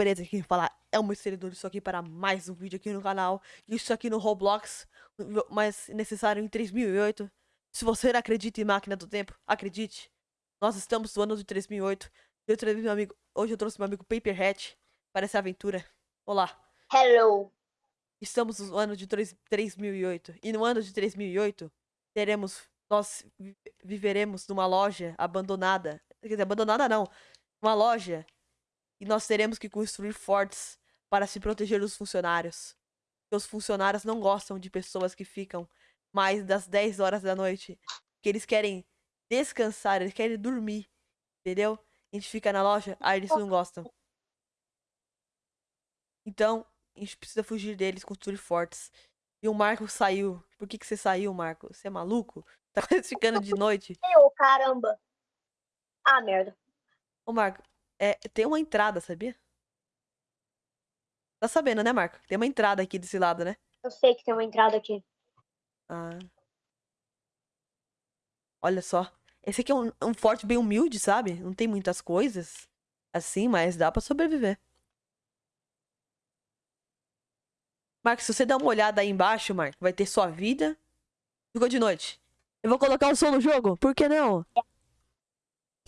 beleza? Quem fala é o Mercedes, isso aqui para mais um vídeo aqui no canal. Isso aqui no Roblox, mas necessário em 3008. Se você não acredita em máquina do tempo, acredite. Nós estamos no ano de 3008. Eu trouxe meu amigo, hoje eu trouxe meu amigo Paperhead para essa aventura. Olá. Hello. Estamos no ano de 3008. E no ano de 3008, teremos, nós viveremos numa loja abandonada. Quer dizer, abandonada não. Uma loja e nós teremos que construir fortes para se proteger dos funcionários. Porque os funcionários não gostam de pessoas que ficam mais das 10 horas da noite. Que eles querem descansar, eles querem dormir. Entendeu? A gente fica na loja, aí eles não gostam. Então, a gente precisa fugir deles, construir fortes. E o Marco saiu. Por que, que você saiu, Marco? Você é maluco? Tá quase ficando de noite? Eu, caramba. Ah, merda. Ô, Marco, é, tem uma entrada, sabia? Tá sabendo, né, Marco? Tem uma entrada aqui desse lado, né? Eu sei que tem uma entrada aqui. Ah. Olha só. Esse aqui é um, um forte bem humilde, sabe? Não tem muitas coisas assim, mas dá pra sobreviver. Marco, se você der uma olhada aí embaixo, Marco, vai ter sua vida. Ficou de noite. Eu vou colocar o som no jogo? Por que não?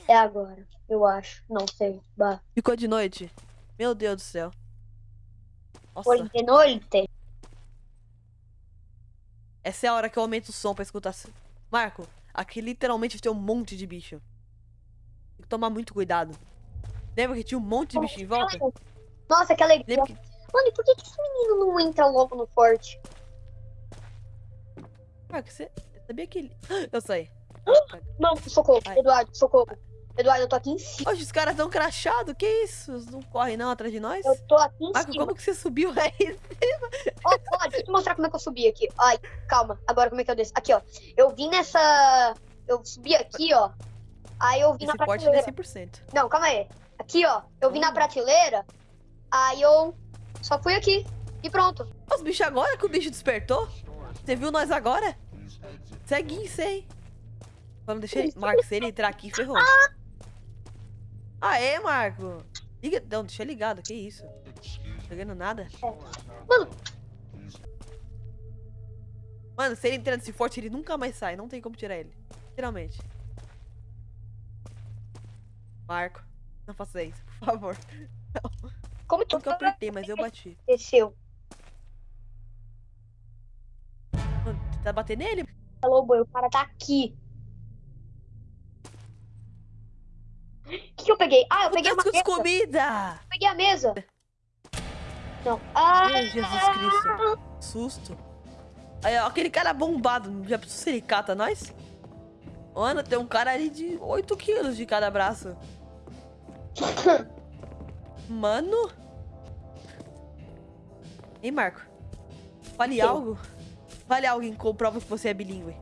É agora, eu acho. Não sei. Bah. Ficou de noite? Meu Deus do céu. Nossa. Foi de noite. Essa é a hora que eu aumento o som pra escutar. Marco, aqui literalmente tem um monte de bicho. Tem que tomar muito cuidado. Lembra que tinha um monte de bicho em volta? Nossa, que alegria. Lembra que... Mano, e por que, que esse menino não entra logo no forte? Marco, você sabia que ele... Eu sei. Mano, socorro. Ai. Eduardo, socorro. Eduardo, eu tô aqui em cima. Hoje os caras tão crachados, que isso? Não correm não atrás de nós? Eu tô aqui em Marco, cima. como que você subiu aí em cima? Ó, oh, deixa eu te mostrar como é que eu subi aqui. Ai, calma. Agora como é que eu desço? Aqui, ó. Eu vim nessa... Eu subi aqui, ó. Aí eu vim Esse na porte prateleira. é 100%. Não, calma aí. Aqui, ó. Eu vim na prateleira. Aí eu só fui aqui. E pronto. Os bichos agora que o bicho despertou? Você viu nós agora? Isso aí. Vamos deixar ele... Marco, se ele entrar aqui, ferrou. Aê, Marco. Liga... Não, deixa ligado, que isso? Não vendo nada. Mano. Mano, se ele entrar nesse forte, ele nunca mais sai. Não tem como tirar ele. Literalmente. Marco, não faça isso, por favor. Não. Como que eu apertei, mas eu bati. Desceu. Mano, tá batendo nele? Falou, boi, o cara tá aqui. Que, que eu peguei? Ah, eu peguei uma mesa. comida! Eu peguei a mesa. Não. Ah, Ai, Jesus Cristo. Susto. Aí, ó, aquele cara bombado. Já pensou se ele cata nós? Mano, tem um cara ali de 8 quilos de cada braço. Mano. Hein, Marco? Fale Sim. algo. Fale algo em comprova que você é bilíngue.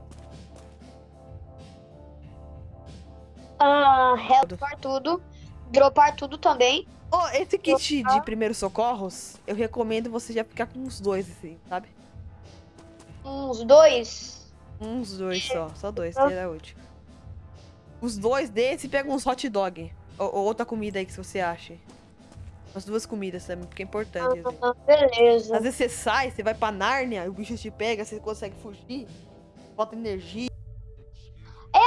Uh, dropar tudo. Dropar tudo também. Oh, esse kit Dropar. de primeiros socorros, eu recomendo você já ficar com uns dois, assim, sabe? Uns dois? Uns dois só. Só dois, seria útil. Os dois desse pega uns hot dog. Ou, ou outra comida aí que você acha. As duas comidas também, porque é importante. Ah, beleza. Às vezes você sai, você vai pra Nárnia, o bicho te pega, você consegue fugir, falta energia.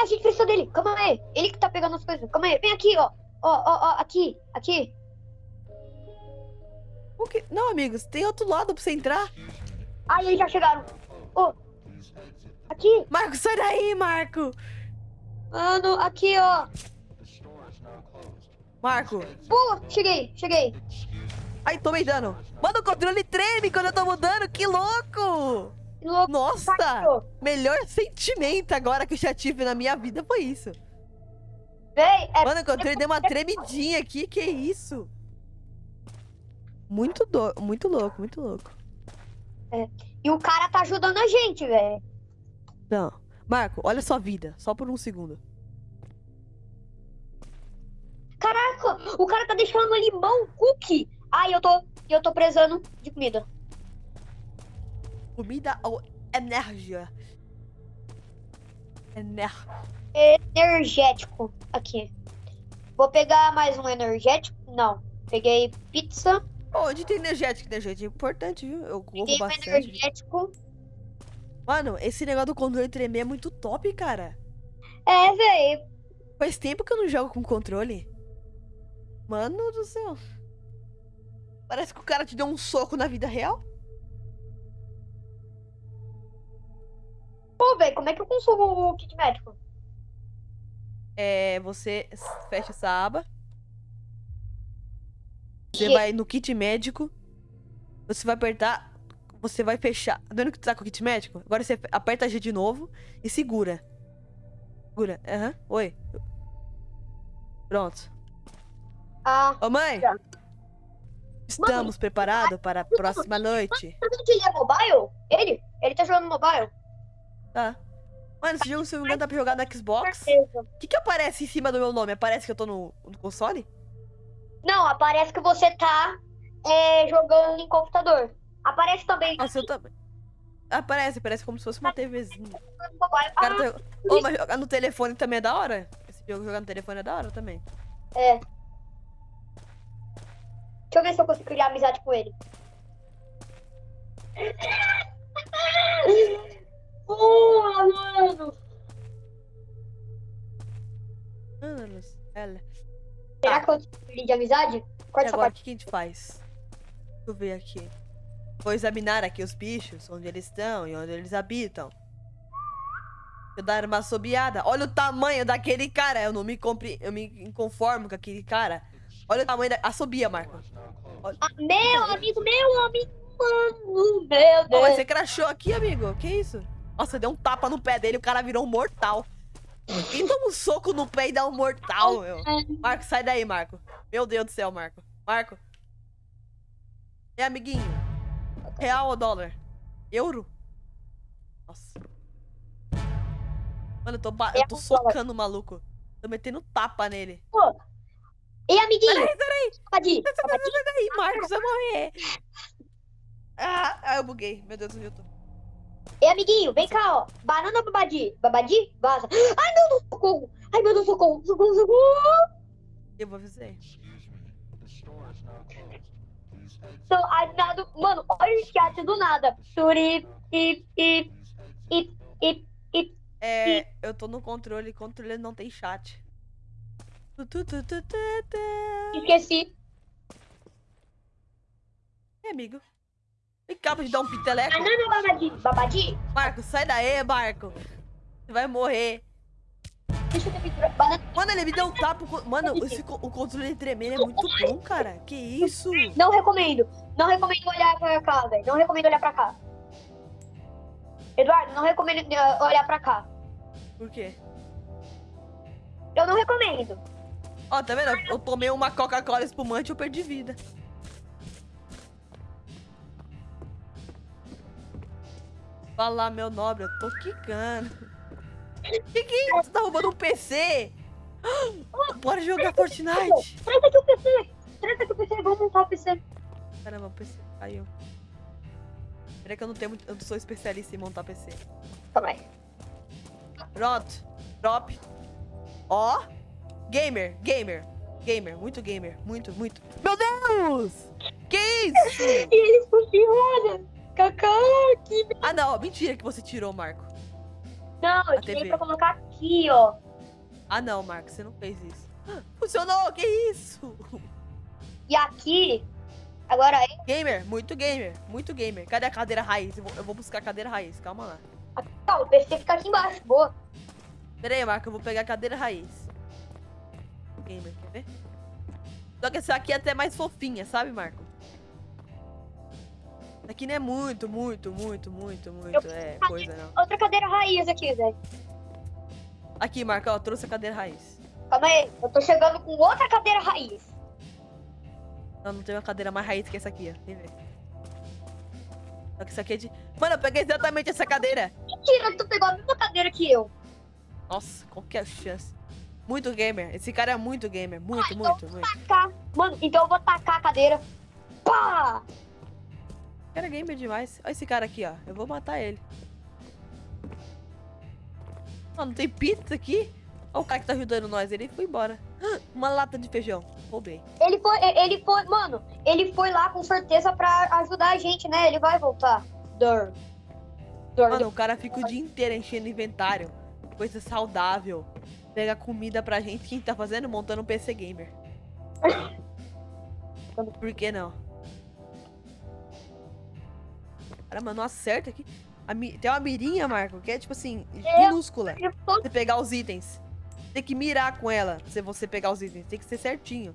A gente precisa dele. Calma aí. Ele que tá pegando as coisas. Calma aí. Vem aqui, ó. Ó, ó, ó. Aqui. Aqui. O que? Não, amigos. Tem outro lado pra você entrar. Eles já chegaram. Ô. Oh. Aqui. Marco, sai daí, Marco. Mano, aqui, ó. Marco. Pula, cheguei, cheguei. Ai, tomei dano. Mano, o controle treme quando eu tô mudando, que louco! Louco. Nossa, melhor sentimento agora que eu já tive na minha vida foi isso. Véi, é... Mano, o controle deu uma tremidinha aqui, que isso? Muito, do... muito louco, muito louco. É. E o cara tá ajudando a gente, velho. Não. Marco, olha sua vida, só por um segundo. Caraca, o cara tá deixando limão, cookie. Ai, eu tô, eu tô precisando de comida. Comida ou energia? Ener... Energético. Aqui. Vou pegar mais um energético. Não. Peguei pizza. Onde tem energético? Energético é importante, viu? Eu corro Peguei bastante. energético. Mano, esse negócio do controle tremer é muito top, cara. É, véi. Faz tempo que eu não jogo com controle. Mano do céu. Parece que o cara te deu um soco na vida real. Pô, véi, como é que eu consumo o kit médico? É, você fecha essa aba. Você Que- vai no kit médico. Você vai apertar. Você vai fechar. Tá vendo que tu tá com o kit médico? Agora você aperta G de novo e segura. Segura. Aham. Oi. Pronto. Ah, Ô, mãe! Já. Estamos preparados para a próxima noite. ele é mobile? Ele? Ele tá jogando mobile? Tá. Mano, esse jogo, se eu não me engano, dá pra jogar no Xbox. O que que aparece em cima do meu nome? Aparece que eu tô no, no console? Não, aparece que você tá é, jogando em computador. Aparece também Nossa, eu também. Aparece, parece como se fosse uma TVzinha. cara tá... Ô, mas jogar no telefone também é da hora? Esse jogo jogar no telefone é da hora também. é. Deixa eu ver se eu consigo criar amizade com ele. Consigo criar de amizade? Corta essa agora, o parte. que que a gente faz? Deixa eu ver aqui. Vou examinar aqui os bichos, onde eles estão e onde eles habitam. Deixa eu dar uma assobiada. Olha o tamanho daquele cara. Eu não me, compre... eu me conformo com aquele cara. Olha o tamanho da... Assobia, Marco. Ah, meu amigo, meu amigo, mano. Meu Deus. você crachou aqui, amigo. Que isso? Nossa, deu um tapa no pé dele, o cara virou um mortal. Quem toma um soco no pé e dá um mortal, meu? Marco, sai daí, Marco. Meu Deus do céu, Marco. Marco. É, amiguinho. Real ou dólar? Euro? Nossa. Mano, eu tô, eu tô socando o maluco. Tô metendo tapa nele. Ei, amiguinho. Peraí, peraí. Babadi, babadi. Sai daí, Marcos, vai morrer. Ah, ah, eu buguei. Meu Deus, eu tô? Ei, amiguinho, vem cá, ó. Banana ou babadi? Babadi? Vaza. Ai, meu Deus, socorro. Ai, meu Deus, socorro. Socorro, socorro. Eu vou avisar. I'm not... Mano, olha o chat do nada. Suri, ip, ip, ip, ip, ip. É, eu tô no controle, controle não tem chat. Esqueci. É, amigo. Vem cá pra te dar um piteleco. Banana ou babadi? Babadi? Marco, sai daí, Marco. Você vai morrer. Deixa eu ter pintura. Banana. Mano, ele me deu um tapa. Mano, esse, o controle tremendo é muito bom, cara. Que isso? Não recomendo. Não recomendo olhar pra cá, velho. Não recomendo olhar pra cá. Eduardo, não recomendo eh, olhar pra cá. Por quê? Eu não recomendo. Ó, tá vendo? Eu tomei uma Coca-Cola espumante e eu perdi vida. Fala, meu nobre, eu tô quicando. Que que é isso? Você tá roubando um PC? Bora jogar Fortnite. Traz aqui o PC. Traz aqui o PC. Vamos montar o PC. Caramba, o PC caiu. Peraí que eu não tenho muito... Eu não sou especialista em montar PC. Aí. Pronto. Drop. Ó. Gamer, gamer. Gamer, muito gamer. Muito, muito. Meu Deus! Que isso? E ele funciona. Cacá, que... Ah, não. Mentira que você tirou, Marco. Não, eu tirei TV. pra colocar aqui, ó. Ah, não, Marco. Você não fez isso. Funcionou! Que isso? E aqui... Agora é... Gamer, muito gamer. Muito gamer. Cadê a cadeira raiz? Eu vou, eu vou buscar a cadeira raiz. Calma lá. Tá, o PC fica aqui embaixo. Boa. Pera aí, Marco. Eu vou pegar a cadeira raiz. Gamer, quer ver? Só que essa aqui é até mais fofinha, sabe, Marco? Aqui não é muito, muito, muito, muito, muito. É coisa, não. Outra cadeira raiz aqui, velho. Aqui, Marco, ó. Trouxe a cadeira raiz. Calma aí. Eu tô chegando com outra cadeira raiz. Não, não tem uma cadeira mais raiz que essa aqui, ó. Vem ver. Só que essa aqui é de... Mano, eu peguei exatamente essa cadeira. Mentira, tu pegou a mesma cadeira que eu. Nossa, qual que é a chance? Muito gamer. Esse cara é muito gamer. Muito, muito, muito. Tacar. Mano, então eu vou tacar a cadeira. Pá! O cara é gamer demais. Olha esse cara aqui, ó. Eu vou matar ele. Ah, não tem pizza aqui? Olha o cara que tá ajudando nós. Ele foi embora. Uma lata de feijão. Roubei. Ele foi, ele foi, mano, ele foi lá com certeza pra ajudar a gente, né? Ele vai voltar. Dur. Mano, o cara fica o dia inteiro enchendo inventário. Coisa saudável. Pega comida pra gente. Quem tá fazendo? Montando um PC Gamer. Por que não? Cara, mano, não acerta aqui. Mi- Tem uma mirinha, Marco, que é tipo assim, É. minúscula. Você pegar os itens. Tem que mirar com ela se você pegar os itens. Tem que ser certinho.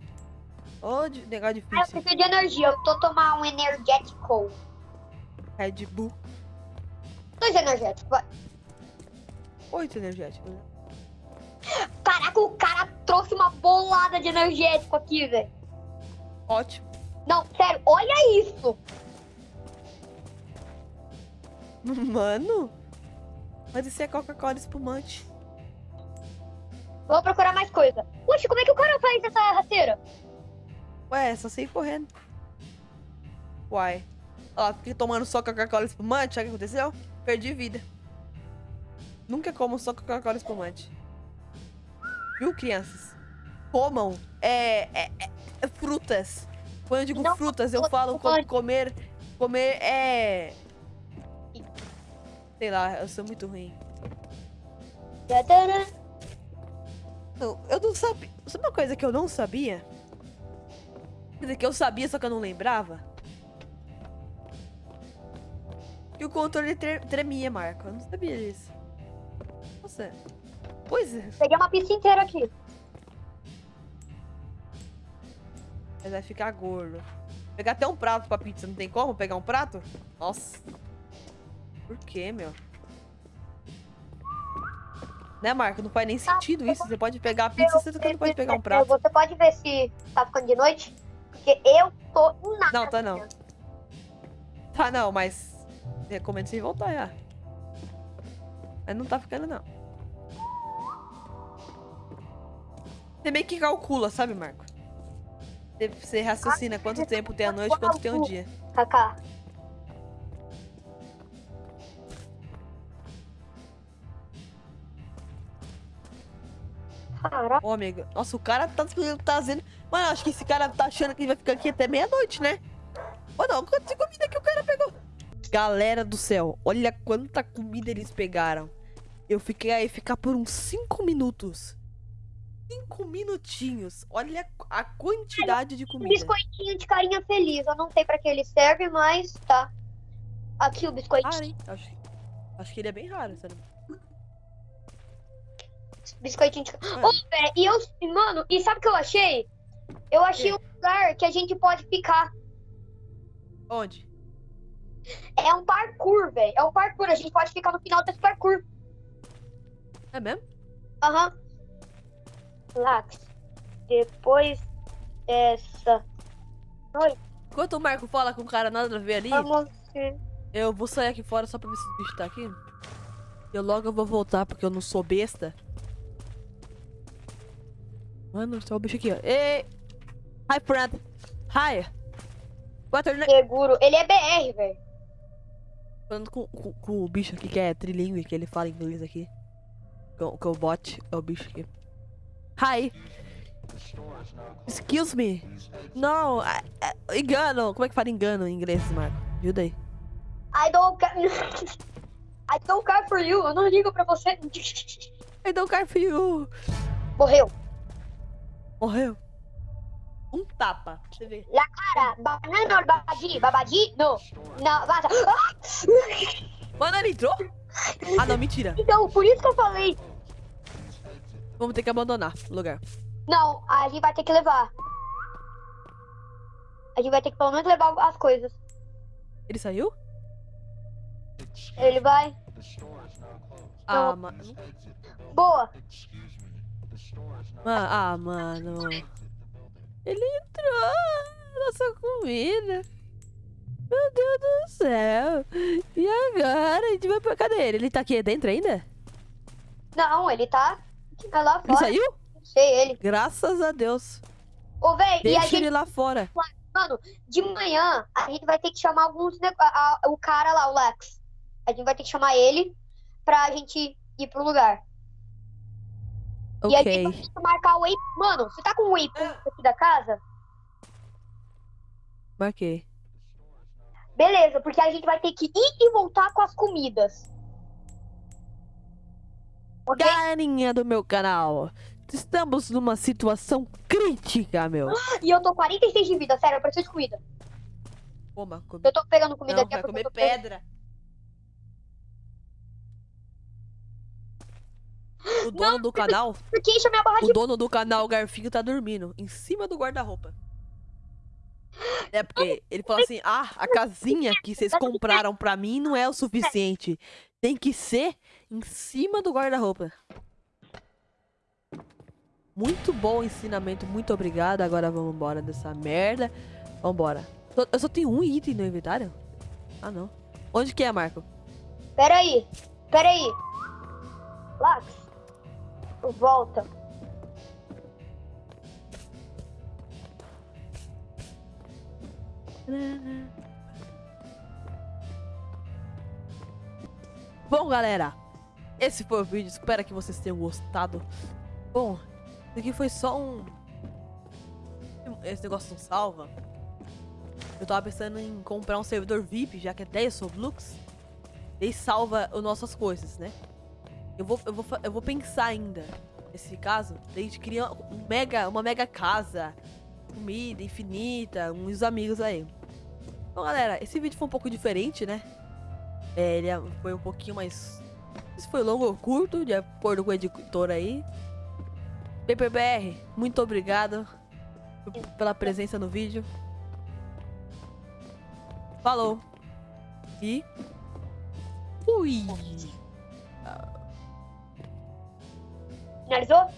Ô, de- negócio Ah, eu difícil. preciso de energia. Eu tô tomar um energético. Red Bull. Dois energéticos, vai. Oito energéticos. né? Caraca, o cara trouxe uma bolada de energético aqui, velho. Ótimo. Não, sério, olha isso. Mano. É Coca-Cola espumante. Vou procurar mais coisa. Puxa, como é que o cara faz essa rasteira? Ué, só sei correndo. Uai. Ó, fiquei tomando só Coca-Cola espumante, sabe o que aconteceu? Perdi vida. Nunca como só Coca-Cola espumante. Viu, crianças? Comam é, é- é- é frutas. Quando eu digo Não, frutas, eu falo co- pode. comer. Comer é. Sei lá, eu sou muito ruim. Não, eu não sabia. Sabe uma coisa que eu não sabia? Quer dizer, que eu sabia, só que eu não lembrava? Que o controle tre- tremia, Marco. Eu não sabia disso. Nossa. Pois é. Peguei uma pista inteira aqui. Mas vai ficar gordo. Pegar até um prato pra pizza, não tem como pegar um prato? Nossa. Por quê, meu? Né, Marco? Não faz nem sentido isso. Você pode pegar a pizza, você não pode pegar um prato. Você pode ver se tá ficando de noite? Porque eu tô em nada. Não, tá não. Tá, não, mas recomendo você voltar já. Mas não tá ficando, não. Você meio que calcula, sabe, Marco? Você- raciocina quanto tempo tem a noite e quanto tem o dia. Kaká. Caraca, Ô, amigo. Nossa, o cara tá tá dizendo. Mano, acho que esse cara tá achando que vai ficar aqui até meia-noite, né? Ô, não, quanto de comida que o cara pegou? Galera do céu, olha quanta comida eles pegaram. Eu fiquei aí ficar por uns 5 minutos. 5 minutinhos. Olha a quantidade de um comida. biscoitinho de carinha feliz. Eu não sei pra que ele serve, mas tá. Aqui o biscoitinho. Hein? Acho, acho que ele é bem raro, sério. Biscoitinho de. Mano, Ô, velho, e eu. Mano, e sabe o que eu achei? Eu achei Quê? um lugar que a gente pode ficar. onde? É um parkour, velho. É um parkour. A gente pode ficar no final desse parkour. É mesmo? Aham. Lax. Depois dessa. Enquanto o Marco fala com o cara nada a ver ali, Vamos. eu vou sair aqui fora só pra ver se o bicho tá aqui. Eu logo eu vou voltar, porque eu não sou besta. Mano, só o bicho aqui, ó. Ei! Hi, friend! Hi! What's your name? Seguro. Ele é BR, velho. Falando com, com, com o bicho aqui que é trilingue, que ele fala inglês aqui. Com, com o bot, é o bicho aqui. Hi! Excuse me! Não, I- I- engano! Como é que fala engano em inglês, Marco? Ajuda aí. I don't care. I don't care for you. Eu não ligo pra você. I don't care for you! Morreu. Morreu. Um tapa. Você vê. Cara, banana babadi? Babadi? Não. Não, vaza. Ah! Ele entrou? Ah, não, mentira. Então, por isso que eu falei. Vamos ter que abandonar o lugar. Não, a gente vai ter que levar. A gente vai ter que pelo menos levar as coisas. Ele saiu? Ele vai. Ah, mano. Boa. Ah, mano. Ele entrou. Nossa comida. Meu Deus do céu. E agora? A gente vai pra cadê ele? Ele tá aqui dentro ainda? Não, ele tá. Tá lá Ele fora. saiu? Não sei ele. Graças a Deus. Ô, véi, e a Deixa gente, ele lá fora. mano, de manhã a gente vai ter que chamar alguns. nego- a- a- o cara lá, o Lex. A gente vai ter que chamar ele pra gente ir pro lugar. E aí tem que marcar o waypoint. Mano, você tá com o waypoint aqui da casa? Marquei. Beleza, porque a gente vai ter que ir e voltar com as comidas. Ok? Galerinha do meu canal, estamos numa situação crítica, meu. E eu tô 46 de vida, sério, eu preciso de comida. Coma, come. Eu tô pegando comida Não, aqui. é vai porque comer eu tô pegando- O dono do canal, Porque enche a minha barra o de. dono do canal Garfinho tá dormindo em cima do guarda-roupa. É porque ele falou assim: "Ah, a casinha que vocês compraram pra mim não é o suficiente. Tem que ser em cima do guarda-roupa." Muito bom ensinamento, muito obrigado. Agora vamos embora dessa merda. Vambora. Eu só tenho um item no inventário? Ah, não. Onde que é, Marco? Pera aí, pera aí. Lax, volta. Bom, galera, esse foi o vídeo. Espero que vocês tenham gostado. Bom, isso aqui foi só um. Esse negócio não salva. Eu tava pensando em comprar um servidor VIP, já que é 10 Roblox. E salva as nossas coisas, né? Eu vou, eu vou, eu vou pensar ainda nesse caso. A gente cria um mega, uma mega casa, comida infinita, uns amigos aí. Bom, galera, esse vídeo foi um pouco diferente, né? É, ele é- foi um pouquinho mais. Se foi longo ou curto, de acordo com o editor aí. PPBR, muito obrigado pela presença no vídeo. Falou. E. Fui. Analizó